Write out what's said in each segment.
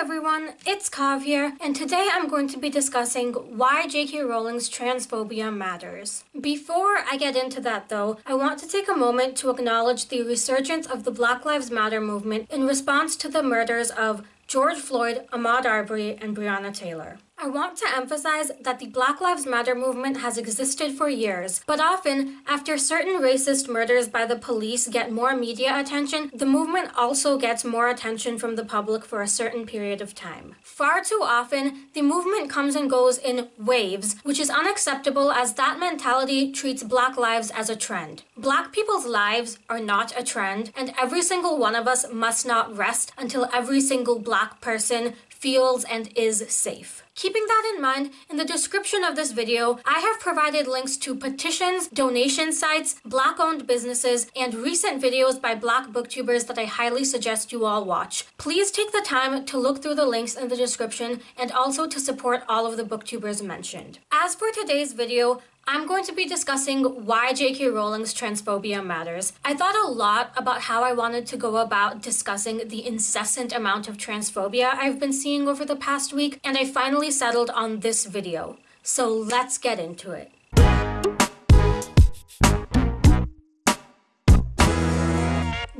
everyone, it's Kav here, and today I'm going to be discussing why J.K. Rowling's transphobia matters. Before I get into that though, I want to take a moment to acknowledge the resurgence of the Black Lives Matter movement in response to the murders of George Floyd, Ahmaud Arbery, and Breonna Taylor. I want to emphasize that the Black Lives Matter movement has existed for years, but often, after certain racist murders by the police get more media attention, the movement also gets more attention from the public for a certain period of time. Far too often, the movement comes and goes in waves, which is unacceptable as that mentality treats black lives as a trend. Black people's lives are not a trend, and every single one of us must not rest until every single black person feels and is safe. Keeping that in mind, in the description of this video, I have provided links to petitions, donation sites, black-owned businesses, and recent videos by black booktubers that I highly suggest you all watch. Please take the time to look through the links in the description and also to support all of the booktubers mentioned. As for today's video, I'm going to be discussing why J.K. Rowling's transphobia matters. I thought a lot about how I wanted to go about discussing the incessant amount of transphobia I've been seeing over the past week, and I finally settled on this video. So let's get into it.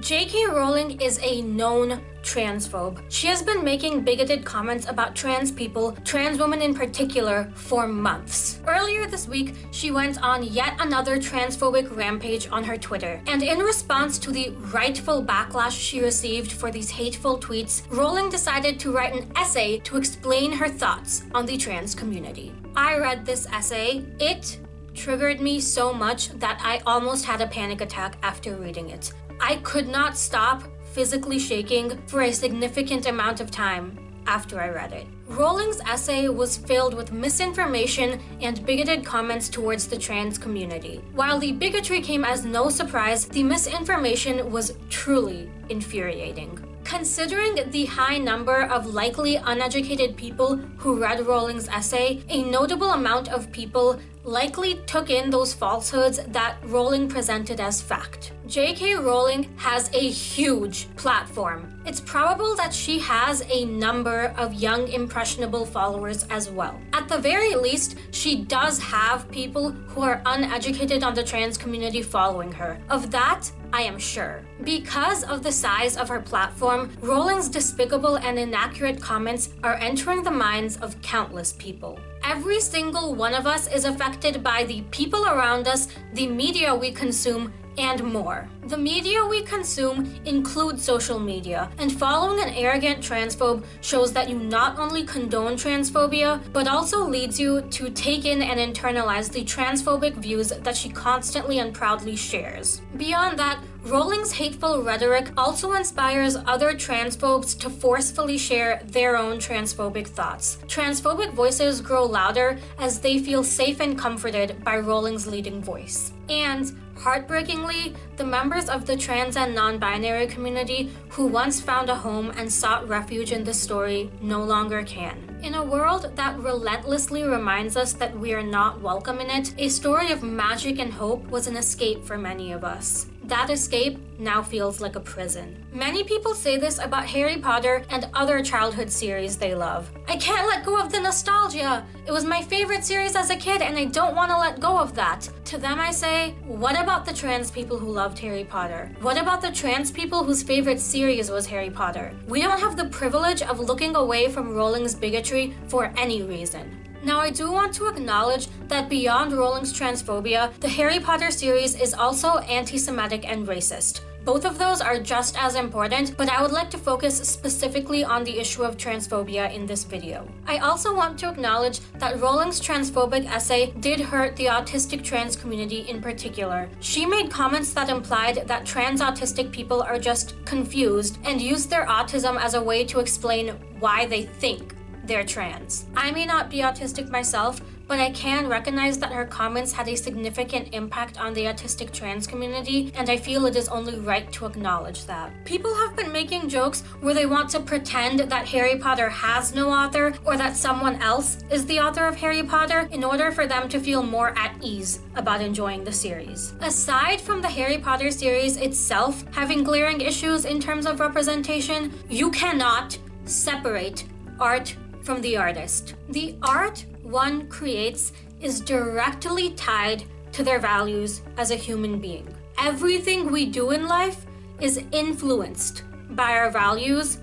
J.K. Rowling is a known transphobe. She has been making bigoted comments about trans people, trans women in particular, for months. Earlier this week, she went on yet another transphobic rampage on her Twitter. And in response to the rightful backlash she received for these hateful tweets, Rowling decided to write an essay to explain her thoughts on the trans community. I read this essay. It triggered me so much that I almost had a panic attack after reading it. I could not stop physically shaking for a significant amount of time after I read it. Rowling's essay was filled with misinformation and bigoted comments towards the trans community. While the bigotry came as no surprise, the misinformation was truly infuriating. Considering the high number of likely uneducated people who read Rowling's essay, a notable amount of people likely took in those falsehoods that Rowling presented as fact. J.K. Rowling has a huge platform. It's probable that she has a number of young impressionable followers as well. At the very least, she does have people who are uneducated on the trans community following her. Of that, I am sure. Because of the size of her platform, Rowling's despicable and inaccurate comments are entering the minds of countless people. Every single one of us is affected by the people around us, the media we consume, and more. The media we consume includes social media, and following an arrogant transphobe shows that you not only condone transphobia, but also leads you to take in and internalize the transphobic views that she constantly and proudly shares. Beyond that, Rowling's hateful rhetoric also inspires other transphobes to forcefully share their own transphobic thoughts. Transphobic voices grow louder as they feel safe and comforted by Rowling's leading voice. And Heartbreakingly, the members of the trans and non-binary community who once found a home and sought refuge in this story no longer can. In a world that relentlessly reminds us that we are not welcome in it, a story of magic and hope was an escape for many of us. That escape now feels like a prison. Many people say this about Harry Potter and other childhood series they love. I can't let go of the nostalgia. It was my favorite series as a kid and I don't want to let go of that. To them I say, what about the trans people who loved Harry Potter? What about the trans people whose favorite series was Harry Potter? We don't have the privilege of looking away from Rowling's bigotry for any reason. Now I do want to acknowledge that beyond Rowling's transphobia, the Harry Potter series is also anti-Semitic and racist. Both of those are just as important, but I would like to focus specifically on the issue of transphobia in this video. I also want to acknowledge that Rowling's transphobic essay did hurt the autistic trans community in particular. She made comments that implied that trans autistic people are just confused and use their autism as a way to explain why they think they're trans. I may not be autistic myself, but I can recognize that her comments had a significant impact on the autistic trans community, and I feel it is only right to acknowledge that. People have been making jokes where they want to pretend that Harry Potter has no author or that someone else is the author of Harry Potter in order for them to feel more at ease about enjoying the series. Aside from the Harry Potter series itself having glaring issues in terms of representation, you cannot separate art from the artist. The art one creates is directly tied to their values as a human being. Everything we do in life is influenced by our values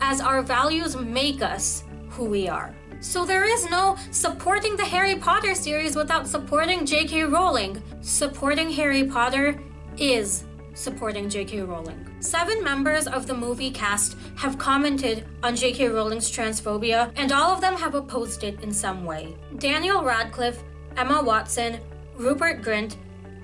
as our values make us who we are. So there is no supporting the Harry Potter series without supporting J.K. Rowling. Supporting Harry Potter is supporting J.K. Rowling. Seven members of the movie cast have commented on J.K. Rowling's transphobia, and all of them have opposed it in some way. Daniel Radcliffe, Emma Watson, Rupert Grint,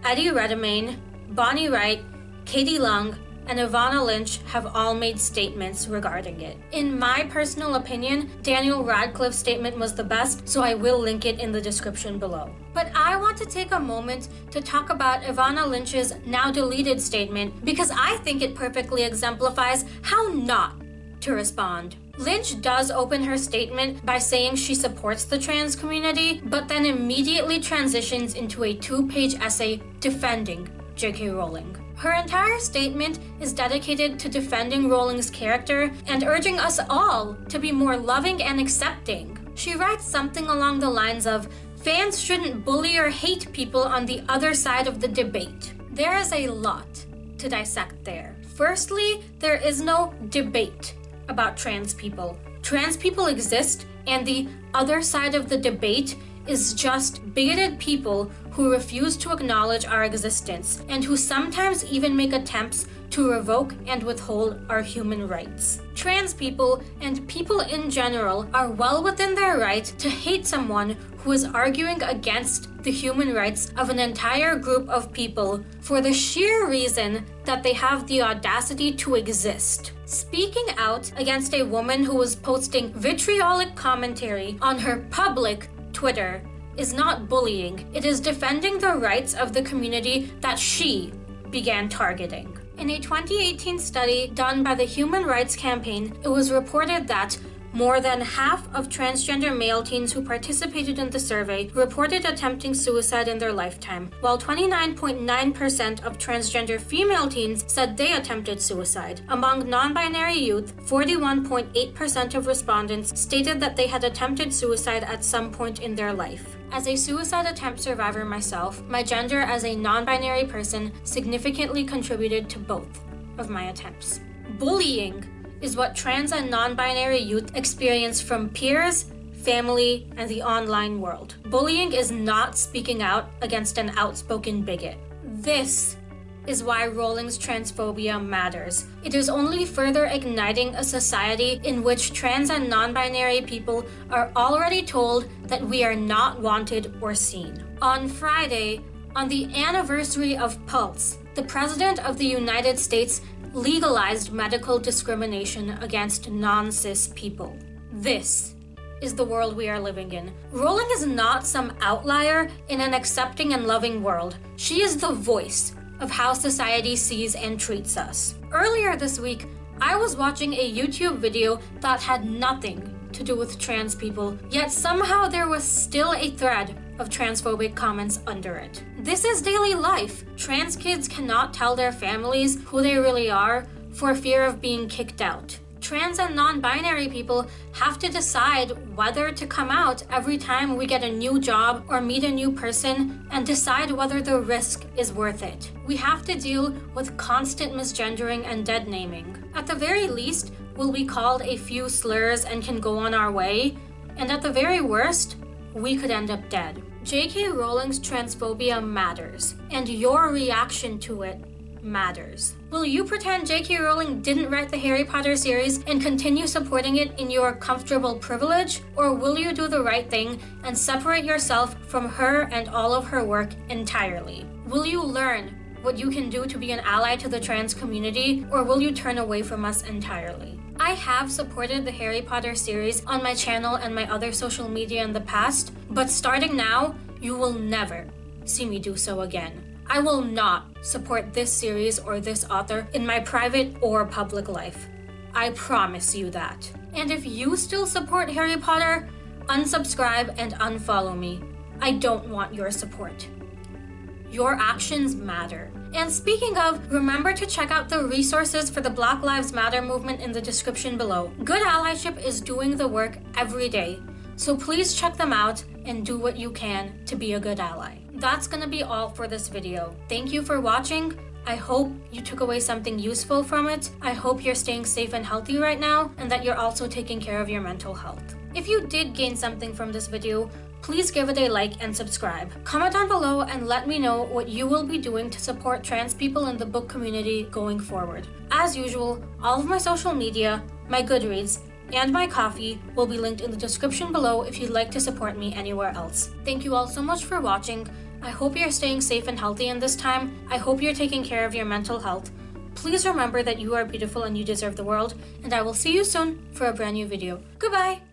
Eddie Redmayne, Bonnie Wright, Katie Leung, and Evanna Lynch have all made statements regarding it. In my personal opinion, Daniel Radcliffe's statement was the best, so I will link it in the description below. But I want to take a moment to talk about Evanna Lynch's now deleted statement because I think it perfectly exemplifies how not to respond. Lynch does open her statement by saying she supports the trans community, but then immediately transitions into a two-page essay defending J.K. Rowling. Her entire statement is dedicated to defending Rowling's character and urging us all to be more loving and accepting. She writes something along the lines of, fans shouldn't bully or hate people on the other side of the debate. There is a lot to dissect there. Firstly, there is no debate about trans people. Trans people exist and the other side of the debate is just bigoted people who refuse to acknowledge our existence and who sometimes even make attempts to revoke and withhold our human rights. Trans people and people in general are well within their right to hate someone who is arguing against the human rights of an entire group of people for the sheer reason that they have the audacity to exist. Speaking out against a woman who was posting vitriolic commentary on her public Twitter is not bullying, it is defending the rights of the community that she began targeting. In a 2018 study done by the Human Rights Campaign, it was reported that more than half of transgender male teens who participated in the survey reported attempting suicide in their lifetime, while 29.9% of transgender female teens said they attempted suicide. Among non-binary youth, 41.8% of respondents stated that they had attempted suicide at some point in their life. As a suicide attempt survivor myself, my gender as a non-binary person significantly contributed to both of my attempts. Bullying is what trans and non-binary youth experience from peers, family, and the online world. Bullying is not speaking out against an outspoken bigot. This is why Rowling's transphobia matters. It is only further igniting a society in which trans and non-binary people are already told that we are not wanted or seen. On Friday, on the anniversary of Pulse, the President of the United States legalized medical discrimination against non-cis people. This is the world we are living in. Rowling is not some outlier in an accepting and loving world. She is the voice of how society sees and treats us. Earlier this week, I was watching a YouTube video that had nothing to do with trans people, yet somehow there was still a thread of transphobic comments under it. This is daily life. Trans kids cannot tell their families who they really are for fear of being kicked out. Trans and non-binary people have to decide whether to come out every time we get a new job or meet a new person and decide whether the risk is worth it. We have to deal with constant misgendering and dead naming. At the very least, we'll be called a few slurs and can go on our way, and at the very worst, we could end up dead. J.K. Rowling's transphobia matters, and your reaction to it matters. Will you pretend J.K. Rowling didn't write the Harry Potter series and continue supporting it in your comfortable privilege? Or will you do the right thing and separate yourself from her and all of her work entirely? Will you learn what you can do to be an ally to the trans community, or will you turn away from us entirely? I have supported the Harry Potter series on my channel and my other social media in the past, but starting now, you will never see me do so again. I will not support this series or this author in my private or public life. I promise you that. And if you still support Harry Potter, unsubscribe and unfollow me. I don't want your support. Your actions matter. And speaking of, remember to check out the resources for the Black Lives Matter movement in the description below. Good allyship is doing the work every day, so please check them out and do what you can to be a good ally. That's gonna be all for this video. Thank you for watching. I hope you took away something useful from it. I hope you're staying safe and healthy right now and that you're also taking care of your mental health. If you did gain something from this video, please give it a like and subscribe. Comment down below and let me know what you will be doing to support trans people in the book community going forward. As usual, all of my social media, my Goodreads, and my Ko-fi will be linked in the description below if you'd like to support me anywhere else. Thank you all so much for watching. I hope you're staying safe and healthy in this time. I hope you're taking care of your mental health. Please remember that you are beautiful and you deserve the world, and I will see you soon for a brand new video. Goodbye!